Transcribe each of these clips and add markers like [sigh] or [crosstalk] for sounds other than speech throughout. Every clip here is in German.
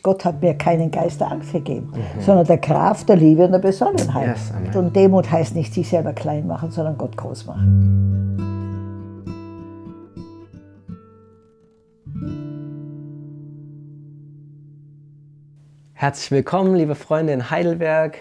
Gott hat mir keinen Geist der Angst gegeben, mhm. sondern der Kraft, der Liebe und der Besonnenheit. Yes, und Demut heißt nicht sich selber klein machen, sondern Gott groß machen. Herzlich willkommen, liebe Freunde in Heidelberg.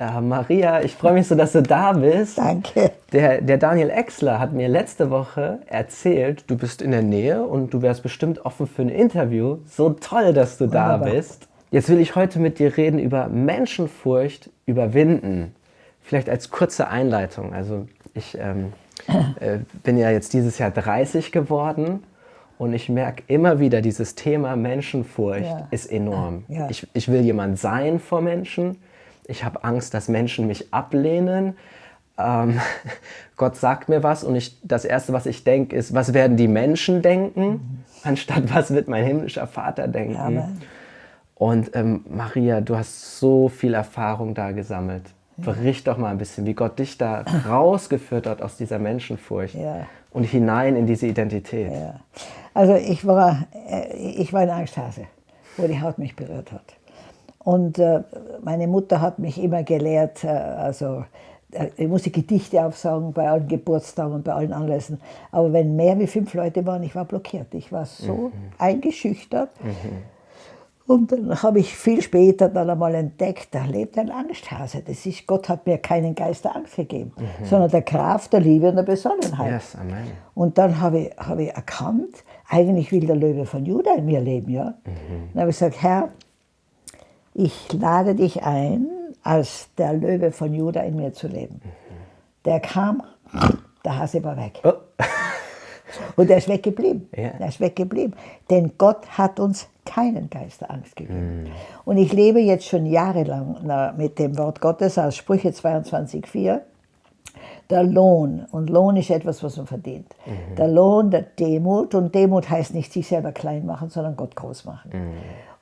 Äh, Maria, ich freue mich so, dass du da bist. Danke. Der, der Daniel Exler hat mir letzte Woche erzählt, du bist in der Nähe und du wärst bestimmt offen für ein Interview. So toll, dass du da Wunderbar. bist. Jetzt will ich heute mit dir reden über Menschenfurcht überwinden. Vielleicht als kurze Einleitung. Also ich ähm, [laughs] äh, bin ja jetzt dieses Jahr 30 geworden und ich merke immer wieder, dieses Thema Menschenfurcht ja. ist enorm. Ja. Ich, ich will jemand sein vor Menschen ich habe Angst, dass Menschen mich ablehnen. Ähm, [laughs] Gott sagt mir was und ich, das Erste, was ich denke, ist, was werden die Menschen denken, mhm. anstatt was wird mein himmlischer Vater denken. Amen. Und ähm, Maria, du hast so viel Erfahrung da gesammelt. Bericht doch mal ein bisschen, wie Gott dich da [clears throat] rausgeführt hat aus dieser Menschenfurcht ja. und hinein in diese Identität. Ja. Also ich war, äh, ich war ein Angsthase, wo die Haut mich berührt hat. Und äh, meine Mutter hat mich immer gelehrt, äh, also äh, ich musste Gedichte aufsagen bei allen Geburtstagen und bei allen Anlässen. Aber wenn mehr wie fünf Leute waren, ich war blockiert. Ich war so mhm. eingeschüchtert. Mhm. Und dann habe ich viel später dann einmal entdeckt, da lebt ein Angsthase. Das ist, Gott hat mir keinen Geist der Angst gegeben, mhm. sondern der Kraft, der Liebe und der Besonnenheit. Yes, amen. Und dann habe ich, habe ich erkannt, eigentlich will der Löwe von Judah in mir leben. Ja? Mhm. Dann habe ich gesagt, Herr, ich lade dich ein, als der Löwe von Juda in mir zu leben. Der kam, der Hase war weg. Oh. [laughs] Und er ist weggeblieben. Ja. Er ist weggeblieben. Denn Gott hat uns keinen Geist der Angst gegeben. Mm. Und ich lebe jetzt schon jahrelang mit dem Wort Gottes aus Sprüche 22,4. Der Lohn, und Lohn ist etwas, was man verdient. Mhm. Der Lohn der Demut, und Demut heißt nicht sich selber klein machen, sondern Gott groß machen. Mhm.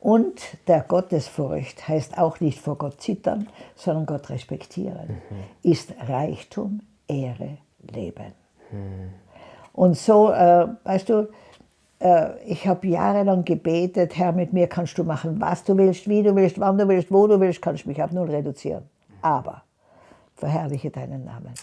Und der Gottesfurcht heißt auch nicht vor Gott zittern, sondern Gott respektieren, mhm. ist Reichtum, Ehre, Leben. Mhm. Und so, äh, weißt du, äh, ich habe jahrelang gebetet, Herr, mit mir kannst du machen, was du willst, wie du willst, wann du willst, wo du willst, kannst du mich auf null reduzieren. Aber verherrliche deinen Namen.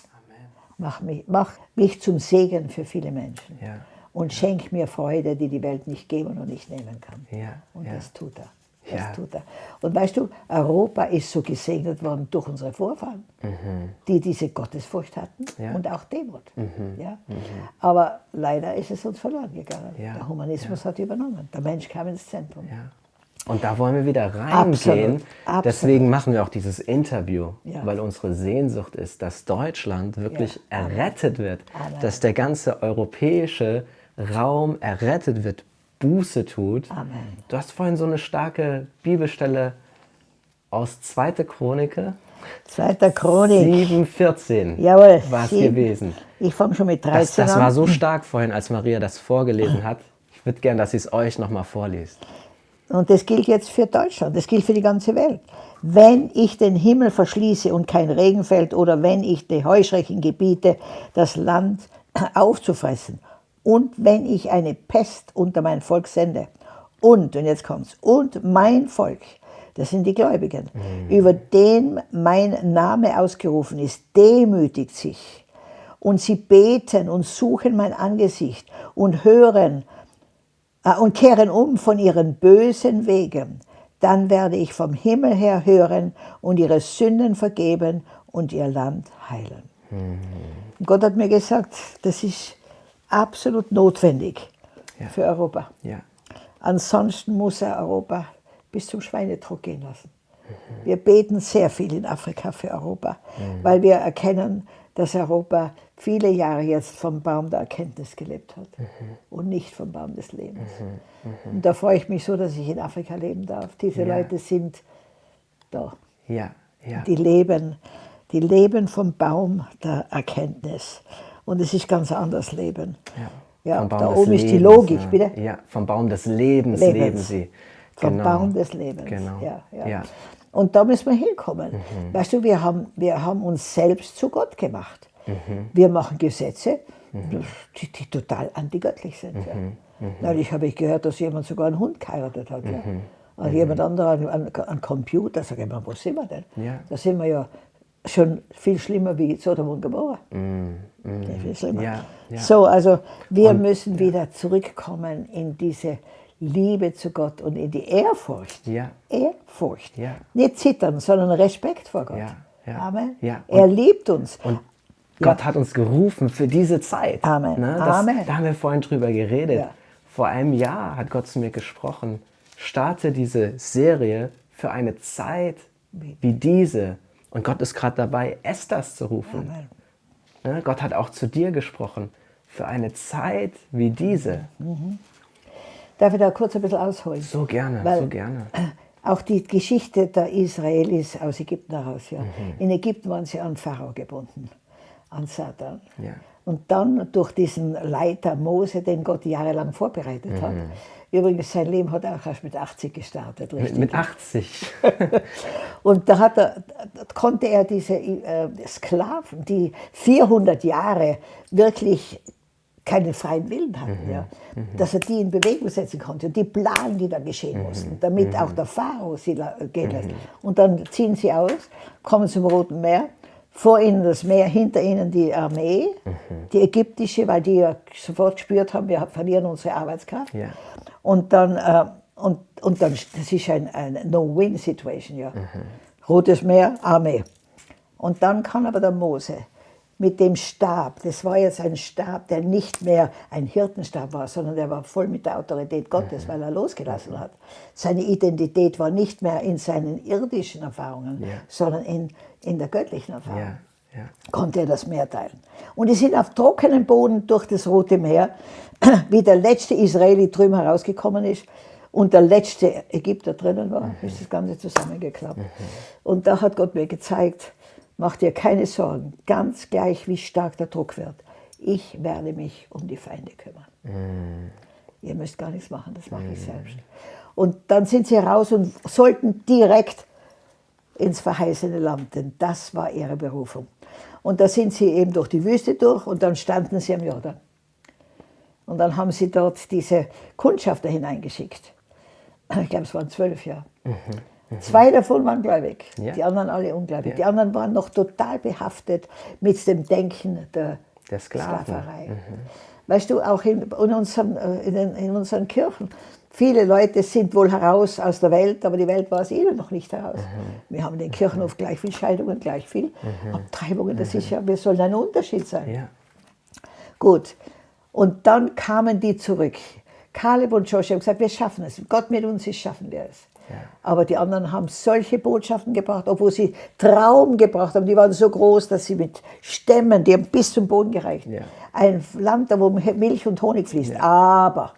Mach mich, mach mich zum Segen für viele Menschen. Ja und schenk mir Freude, die die Welt nicht geben und nicht nehmen kann. Ja, und ja. das tut er. Das ja. tut er. Und weißt du, Europa ist so gesegnet worden durch unsere Vorfahren, mhm. die diese Gottesfurcht hatten ja. und auch Demut. Mhm. Ja? Mhm. Aber leider ist es uns verloren gegangen. Ja. Der Humanismus hat übernommen. Der Mensch kam ins Zentrum. Und da wollen wir wieder reingehen. Absolut. Deswegen machen wir auch dieses Interview, weil unsere Sehnsucht ist, dass Deutschland wirklich errettet wird, Amen. dass der ganze europäische Raum errettet wird, Buße tut. Amen. Du hast vorhin so eine starke Bibelstelle aus 2. Chronike. 2. Chronik. 7,14 Jawohl. War es gewesen. Ich fange schon mit 13 das, das an. Das war so stark vorhin, als Maria das vorgelesen hat. Ich würde gerne, dass sie es euch nochmal vorliest. Und das gilt jetzt für Deutschland, das gilt für die ganze Welt. Wenn ich den Himmel verschließe und kein Regen fällt oder wenn ich die Heuschrecken gebiete, das Land aufzufressen und wenn ich eine Pest unter mein Volk sende. Und, und jetzt kommt's, und mein Volk, das sind die Gläubigen, mhm. über den mein Name ausgerufen ist, demütigt sich. Und sie beten und suchen mein Angesicht und hören äh, und kehren um von ihren bösen Wegen. Dann werde ich vom Himmel her hören und ihre Sünden vergeben und ihr Land heilen. Mhm. Gott hat mir gesagt, das ist absolut notwendig ja. für Europa. Ja. Ansonsten muss er Europa bis zum Schweinedruck gehen lassen. Mhm. Wir beten sehr viel in Afrika für Europa, mhm. weil wir erkennen, dass Europa viele Jahre jetzt vom Baum der Erkenntnis gelebt hat mhm. und nicht vom Baum des Lebens. Mhm. Mhm. Und da freue ich mich so, dass ich in Afrika leben darf. Diese ja. Leute sind da. Ja. Ja. Die leben, die leben vom Baum der Erkenntnis. Und es ist ganz anders Leben. Ja, ja da oben Lebens, ist die Logik, ja. bitte? Ja, vom Baum des Lebens, Lebens. leben sie. Vom genau. Baum des Lebens. Genau. Ja, ja. Und da müssen wir hinkommen. Mhm. Weißt du, wir haben, wir haben uns selbst zu Gott gemacht. Mhm. Wir machen Gesetze, mhm. die, die, total antigöttlich sind. Ja. Mhm. mhm. Neulich habe ich gehört, dass jemand sogar einen Hund geheiratet hat. Ja. Mhm. Und jemand anderer an, an, an Computer, sag ich mal, wo sind wir denn? Ja. Da sind wir ja schon viel schlimmer wie Sodom und Gomorra. Mm, mm. Viel schlimmer. Ja, ja. So, also wir müssen wieder zurückkommen in diese Liebe zu Gott und in die Ehrfurcht. Ja. Ehrfurcht. Ja. Nicht zittern, sondern Respekt vor Gott. Ja, ja, Amen. ja. Er liebt uns. Und Gott hat uns gerufen für diese Zeit. Amen. Ne? Das, Amen. Da haben wir vorhin drüber geredet. Vor einem Jahr hat Gott zu mir gesprochen, starte diese Serie für eine Zeit wie diese. Und Gott ist gerade dabei, Esthers zu rufen. Ne? Gott hat auch zu dir gesprochen, für eine Zeit wie diese. Darf ich da kurz ein bisschen ausholen? So gerne, Weil- so gerne. [clears throat] Auch die Geschichte der Israelis aus Ägypten heraus. Ja. Mhm. In Ägypten waren sie an Pharao gebunden, an Satan. Ja. Und dann durch diesen Leiter Mose, den Gott jahrelang vorbereitet hat. Übrigens, sein Leben hat auch erst mit 80 gestartet. Mhm. Mit, Richtig. mit 80. [laughs] Und da, er, da konnte er diese äh, Sklaven, die 400 Jahre wirklich keinen freien Willen hatten, ja, dass er die in Bewegung setzen konnte. Und die Planen, die da geschehen mussten, damit auch der Pharao sie gehen lässt. Und dann ziehen sie aus, kommen zum Roten Meer, vor ihnen das Meer, hinter ihnen die Armee, die ägyptische, weil die ja sofort gespürt haben, wir verlieren unsere Arbeitskraft. Ja. Und dann, äh, und, und dann, das ist ein, ein No-Win-Situation, ja. Rotes Meer, Armee. Und dann kann aber der Mose mit dem Stab, das war jetzt ein Stab, der nicht mehr ein Hirtenstab war, sondern der war voll mit der Autorität Gottes, weil er losgelassen hat. Seine Identität war nicht mehr in seinen irdischen Erfahrungen, Ja. sondern in, in der göttlichen Erfahrung Ja, ja. konnte er das Meer teilen. Und die sind auf trockenem Boden durch das Rote Meer, [clears throat] wie der letzte Israeli drüben herausgekommen ist und der letzte Ägypter drinnen war, ist das Ganze zusammengeklappt. Und da hat Gott mir gezeigt, mach dir keine Sorgen, ganz gleich wie stark der Druck wird. Ich werde mich um die Feinde kümmern. Ihr müsst gar nichts machen, das mache ich selbst. Und dann sind sie raus und sollten direkt ins verheißene Land, denn das war ihre Berufung. Und da sind sie eben durch die Wüste durch und dann standen sie am Jordan. Und dann haben sie dort diese Kundschafter hineingeschickt. Ich glaube, es waren zwölf Jahre. Zwei davon waren gläubig, Ja. die anderen alle ungläubig. Ja. Die anderen waren noch total behaftet mit dem Denken der, Der. Sklaverei. Weißt du, auch in, in, unseren, äh, in, den, in unseren Kirchen, viele Leute sind wohl heraus aus der Welt, aber die Welt war es ihnen noch nicht heraus. Wir haben in den Kirchenhof gleich viel Scheidungen, gleich viel Abtreibungen. Das ist ja, wir sollen ein Unterschied sein. Ja. Gut. Und dann kamen die zurück. Kaleb und Joshua haben gesagt, wir schaffen es. Gott mit uns ist, schaffen wir es. Aber die anderen haben solche Botschaften gebracht, obwohl sie Traum gebracht haben. Die waren so groß, dass sie mit Stämmen, die haben bis zum Boden gereicht. Ja. Ein Land, da wo Milch und Honig fließt. Aber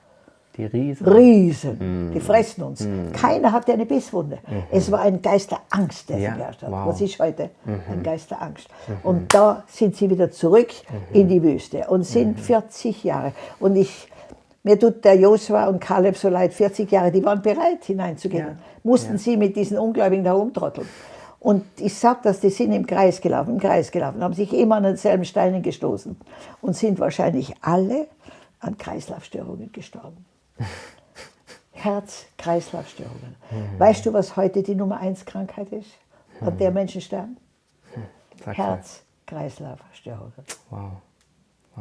Die Riesen. Riesen, die fressen uns. Keiner hatte eine Bisswunde. Es war ein Geist der Angst, der Ja, sie beherrscht hat. wow. Was ist heute? Ein Geist der Angst. Und da sind sie wieder zurück in die Wüste und sind 40 Jahre. Und ich, mir tut der Josua und Kaleb so leid, 40 Jahre, die waren bereit hineinzugehen. Ja, Mussten sie mit diesen Ungläubigen da rumtrotteln. Und ich sage das, die sind im Kreis gelaufen, im Kreis gelaufen, haben sich immer an denselben Steinen gestoßen und sind wahrscheinlich alle an Kreislaufstörungen gestorben. [laughs] Herz-Kreislaufstörungen. Weißt du, was heute die Nummer 1 Krankheit ist, an der Menschen sterben? Mal. Herz-Kreislaufstörungen. Wow.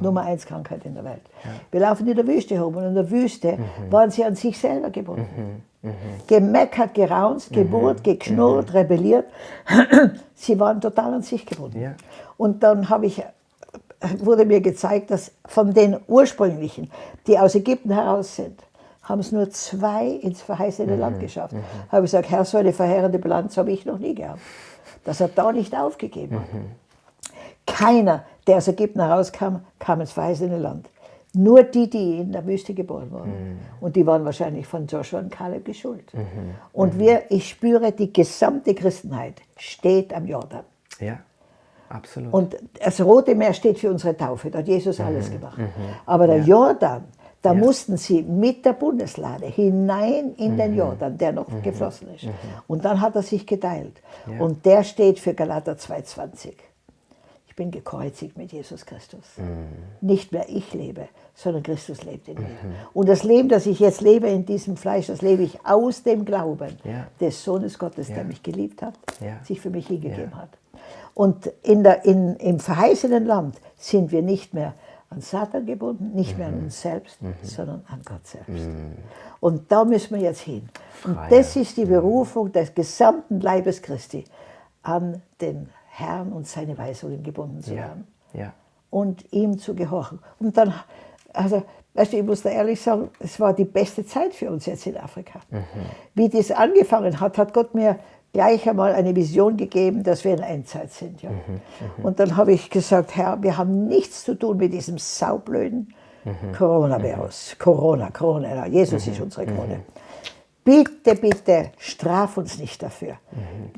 Nummer 1 Krankheit in der Welt. Wir laufen in der Wüste herum und in der Wüste Mhm. waren sie an sich selber gebunden. Gemeckert, geraunzt, geburt, geknurrt, rebelliert. [clears throat] sie waren total an sich gebunden. Ja. Und dann habe ich, wurde mir gezeigt, dass von den ursprünglichen, die aus Ägypten heraus sind, haben es nur zwei ins verheißene Land geschafft. Habe ich gesagt, Herr, so eine verheerende Bilanz habe ich noch nie gehabt. Dass er da nicht aufgegeben hat. Keiner, der aus Ägypten herauskam, kam ins verheißene Land. Nur die, die in der Wüste geboren wurden. Und die waren wahrscheinlich von Joshua und Kaleb geschult. Und wir, ich spüre, die gesamte Christenheit steht am Jordan. Ja, absolut. Und das Rote Meer steht für unsere Taufe, da hat Jesus alles gemacht. Aber der Jordan, da mussten sie mit der Bundeslade hinein in den Jordan, der noch geflossen ist. Und dann hat er sich geteilt. Und der steht für Galater 2,20. Ich bin gekreuzigt mit Jesus Christus. Nicht mehr ich lebe, sondern Christus lebt in mir. Und das Leben, das ich jetzt lebe in diesem Fleisch, das lebe ich aus dem Glauben Ja. des Sohnes Gottes, der Ja. mich geliebt hat, Ja. sich für mich hingegeben hat. Und in der, in, im verheißenen Land sind wir nicht mehr an Satan gebunden, nicht mehr an uns selbst, sondern an Gott selbst. Und da müssen wir jetzt hin. Und Freiheit. das ist die Berufung des gesamten Leibes Christi, an den Herrn und seine Weisungen gebunden zu Ja. werden Ja. und ihm zu gehorchen. Und dann, also, weißt du, ich muss da ehrlich sagen, es war die beste Zeit für uns jetzt in Afrika. Wie das angefangen hat, hat Gott mir gleich einmal eine Vision gegeben, dass wir in Endzeit sind. Ja. Und dann habe ich gesagt, Herr, wir haben nichts zu tun mit diesem saublöden Coronavirus. Corona, Corona, ja, Jesus ist unsere Krone. Bitte, bitte, straf uns nicht dafür.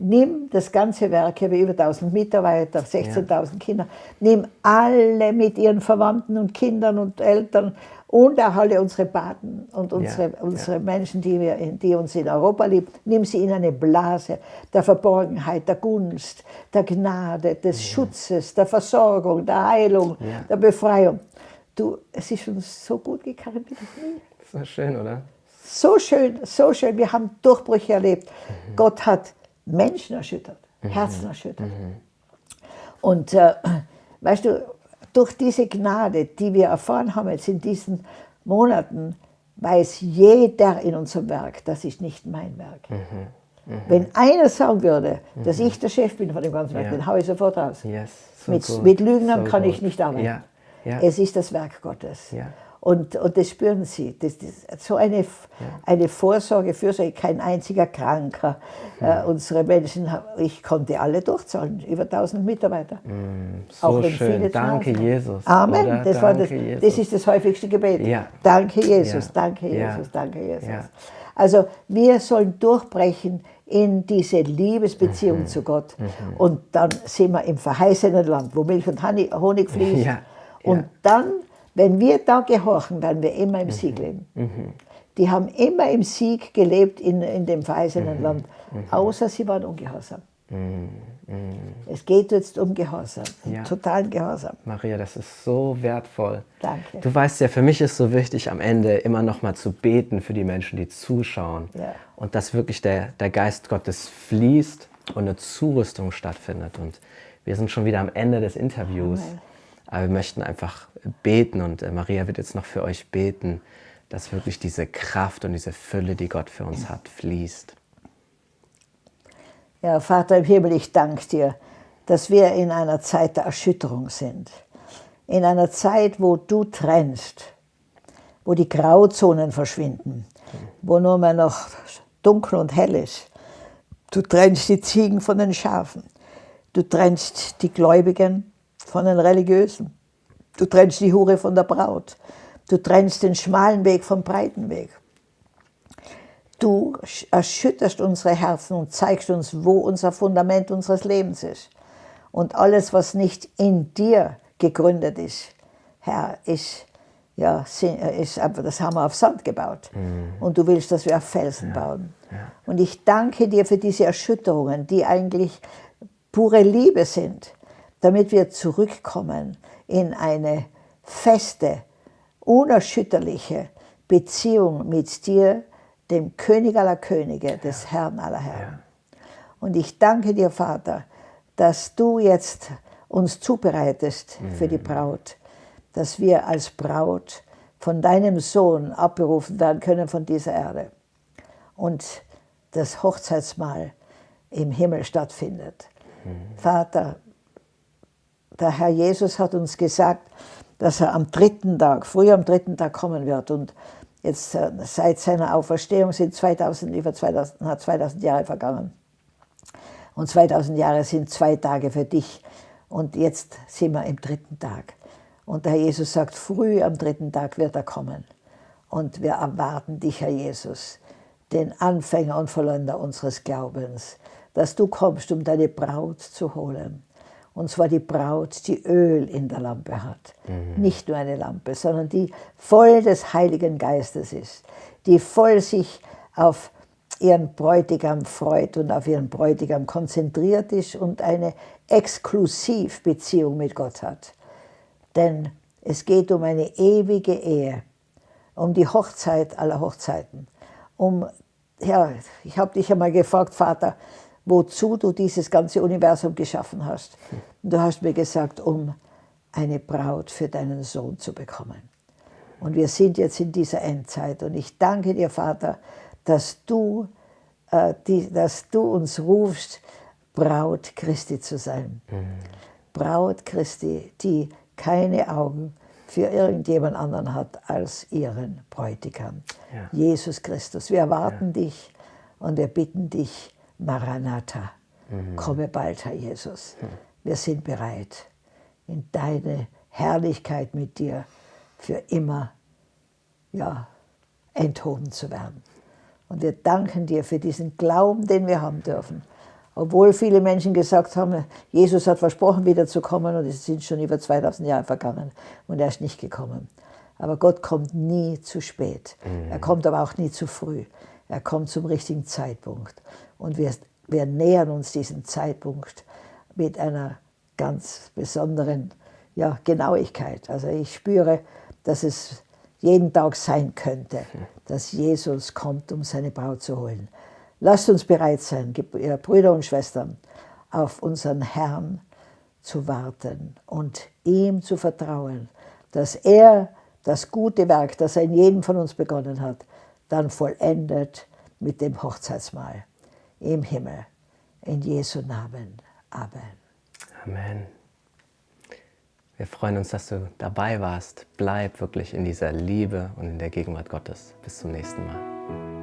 Nimm das ganze Werk, ich habe über 1000 Mitarbeiter, 16.000 Kinder, nimm alle mit ihren Verwandten und Kindern und Eltern und auch alle unsere Paten und unsere, ja. unsere Menschen, die, wir, die uns in Europa lieben, nimm sie in eine Blase der Verborgenheit, der Gunst, der Gnade, des Schutzes, der Versorgung, der Heilung, Ja. der Befreiung. Du, es ist uns so gut gegangen wie noch nie. So schön, oder? So schön, so schön. Wir haben Durchbrüche erlebt. Gott hat Menschen erschüttert, Herzen erschüttert. Und äh, weißt du, durch diese Gnade, die wir erfahren haben jetzt in diesen Monaten, weiß jeder in unserem Werk, das ist nicht mein Werk. Wenn einer sagen würde, dass ich der Chef bin von dem ganzen Werk, Ja. den haue ich sofort raus. Yes. So mit, mit Lügnern So kann gut. ich nicht arbeiten. Ja. Ja. Es ist das Werk Gottes. Ja. Und, und das spüren sie. Das, das, so eine, eine Vorsorge, Fürsorge, kein einziger Kranker. Äh, unsere Menschen, ich konnte alle durchzahlen, über 1000 Mitarbeiter. so Auch wenn schön. viele Danke, waren. Jesus. Amen. Oder? Das, war das, Jesus. das ist das häufigste Gebet. Ja. Danke, Jesus, Ja. danke, Ja. Jesus, danke, Jesus. Ja. Also wir sollen durchbrechen in diese Liebesbeziehung Mhm. zu Gott. Und dann sind wir im verheißenen Land, wo Milch und Honig, fließt. Ja. Und Ja. dann, wenn wir da gehorchen, werden wir immer im Sieg leben. Die haben immer im Sieg gelebt in, in dem verheißenen Land, außer sie waren ungehorsam. Es geht jetzt um Gehorsam, Ja. totalen Gehorsam. Maria, das ist so wertvoll. Danke. Du weißt ja, für mich ist so wichtig, am Ende immer noch mal zu beten für die Menschen, die zuschauen. Ja. Und dass wirklich der, der Geist Gottes fließt und eine Zurüstung stattfindet. Und wir sind schon wieder am Ende des Interviews. Amen. Aber wir möchten einfach beten und äh, Maria wird jetzt noch für euch beten, dass wirklich diese Kraft und diese Fülle, die Gott für uns hat, fließt. Ja, Vater im Himmel, ich danke dir, dass wir in einer Zeit der Erschütterung sind. In einer Zeit, wo du trennst, wo die Grauzonen verschwinden, wo nur mehr noch dunkel und hell ist. Du trennst die Ziegen von den Schafen. Du trennst die Gläubigen von den Religiösen. Du trennst die Hure von der Braut. Du trennst den schmalen Weg vom breiten Weg. Du erschütterst unsere Herzen und zeigst uns, wo unser Fundament unseres Lebens ist. Und alles, was nicht in dir gegründet ist, Herr, ist, ja, ist einfach, das haben wir auf Sand gebaut. Und du willst, dass wir auf Felsen bauen. Und ich danke dir für diese Erschütterungen, die eigentlich pure Liebe sind, damit wir zurückkommen in eine feste, unerschütterliche Beziehung mit dir, dem König aller Könige, des Herrn aller Herren. Und ich danke dir, Vater, dass du jetzt uns zubereitest für die Braut, dass wir als Braut von deinem Sohn abberufen werden können von dieser Erde und das Hochzeitsmahl im Himmel stattfindet. Vater, der Herr Jesus hat uns gesagt, dass er am dritten Tag, früh am dritten Tag kommen wird. Und jetzt äh, seit seiner Auferstehung sind 2000, über 2000, na, 2000 Jahre vergangen. Und 2000 Jahre sind zwei Tage für dich. Und jetzt sind wir im dritten Tag. Und der Herr Jesus sagt, früh am dritten Tag wird er kommen. Und wir erwarten dich, Herr Jesus, den Anfänger und Vollender unseres Glaubens, dass du kommst, um deine Braut zu holen. Und zwar die Braut, die Öl in der Lampe hat. Mhm. Nicht nur eine Lampe, sondern die voll des Heiligen Geistes ist. Die voll sich auf ihren Bräutigam freut und auf ihren Bräutigam konzentriert ist und eine Exklusivbeziehung mit Gott hat. Denn es geht um eine ewige Ehe, um die Hochzeit aller Hochzeiten. Um, ja, ich habe dich einmal gefragt, Vater, wozu du dieses ganze Universum geschaffen hast. Und du hast mir gesagt, um eine Braut für deinen Sohn zu bekommen. Und wir sind jetzt in dieser Endzeit. Und ich danke dir, Vater, dass du, äh, die, dass du uns rufst, Braut Christi zu sein. Mhm. Braut Christi, die keine Augen für irgendjemand anderen hat als ihren Bräutigam, ja. Jesus Christus. Wir erwarten ja. dich und wir bitten dich, Maranatha, mhm. komme bald, Herr Jesus. Wir sind bereit, in deine Herrlichkeit mit dir für immer ja, enthoben zu werden. Und wir danken dir für diesen Glauben, den wir haben dürfen. Obwohl viele Menschen gesagt haben, Jesus hat versprochen, wiederzukommen und es sind schon über 2000 Jahre vergangen und er ist nicht gekommen. Aber Gott kommt nie zu spät. Mhm. Er kommt aber auch nie zu früh. Er kommt zum richtigen Zeitpunkt. Und wir, wir nähern uns diesem Zeitpunkt mit einer ganz besonderen ja, Genauigkeit. Also ich spüre, dass es jeden Tag sein könnte, dass Jesus kommt, um seine Braut zu holen. Lasst uns bereit sein, Brüder und Schwestern, auf unseren Herrn zu warten und ihm zu vertrauen, dass er das gute Werk, das er in jedem von uns begonnen hat, dann vollendet mit dem Hochzeitsmahl im Himmel. In Jesu Namen. Amen. Amen. Wir freuen uns, dass du dabei warst. Bleib wirklich in dieser Liebe und in der Gegenwart Gottes. Bis zum nächsten Mal.